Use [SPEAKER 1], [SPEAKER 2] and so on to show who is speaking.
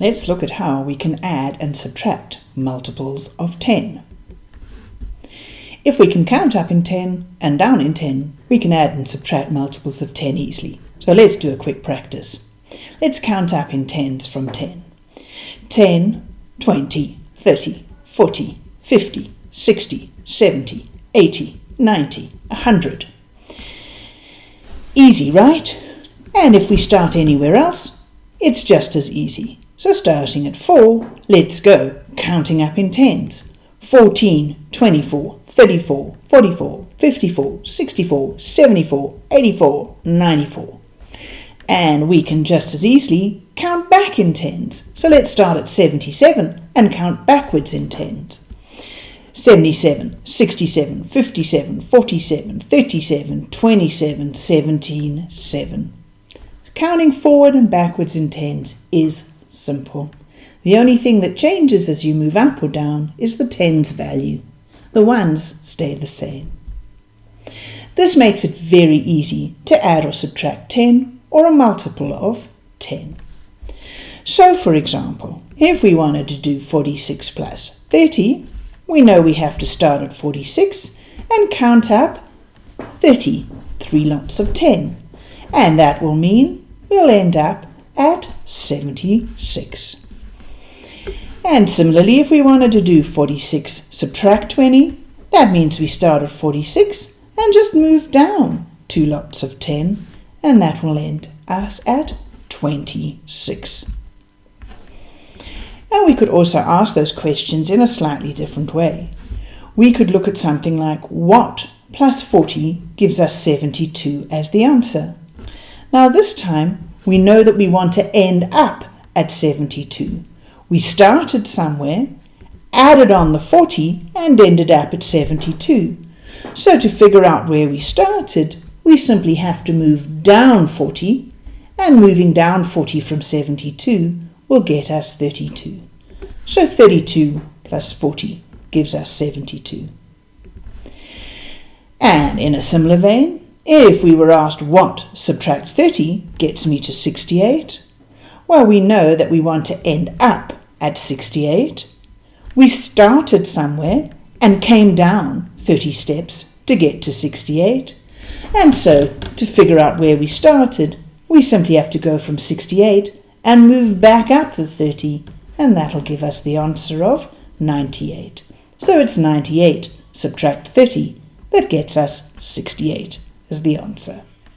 [SPEAKER 1] let's look at how we can add and subtract multiples of 10. If we can count up in 10 and down in 10, we can add and subtract multiples of 10 easily. So let's do a quick practice. Let's count up in tens from 10. 10, 20, 30, 40, 50, 60, 70, 80, 90, 100. Easy, right? And if we start anywhere else, it's just as easy. So starting at 4, let's go, counting up in tens. 14, 24, 34, 44, 54, 64, 74, 84, 94. And we can just as easily count back in tens. So let's start at 77 and count backwards in tens. 77, 67, 57, 47, 37, 27, 17, 7. Counting forward and backwards in tens is simple. The only thing that changes as you move up or down is the tens value. The ones stay the same. This makes it very easy to add or subtract 10 or a multiple of 10. So for example, if we wanted to do 46 plus 30, we know we have to start at 46 and count up 30, three lots of 10. And that will mean we'll end up at 76. And similarly, if we wanted to do 46 subtract 20, that means we start at 46 and just move down two lots of 10, and that will end us at 26. And we could also ask those questions in a slightly different way. We could look at something like what plus 40 gives us 72 as the answer. Now this time we know that we want to end up at 72. We started somewhere, added on the 40 and ended up at 72. So to figure out where we started, we simply have to move down 40 and moving down 40 from 72 will get us 32. So 32 plus 40 gives us 72. And in a similar vein, if we were asked what subtract 30 gets me to 68, well, we know that we want to end up at 68. We started somewhere and came down 30 steps to get to 68. And so, to figure out where we started, we simply have to go from 68 and move back up the 30, and that'll give us the answer of 98. So it's 98 subtract 30 that gets us 68 as the answer.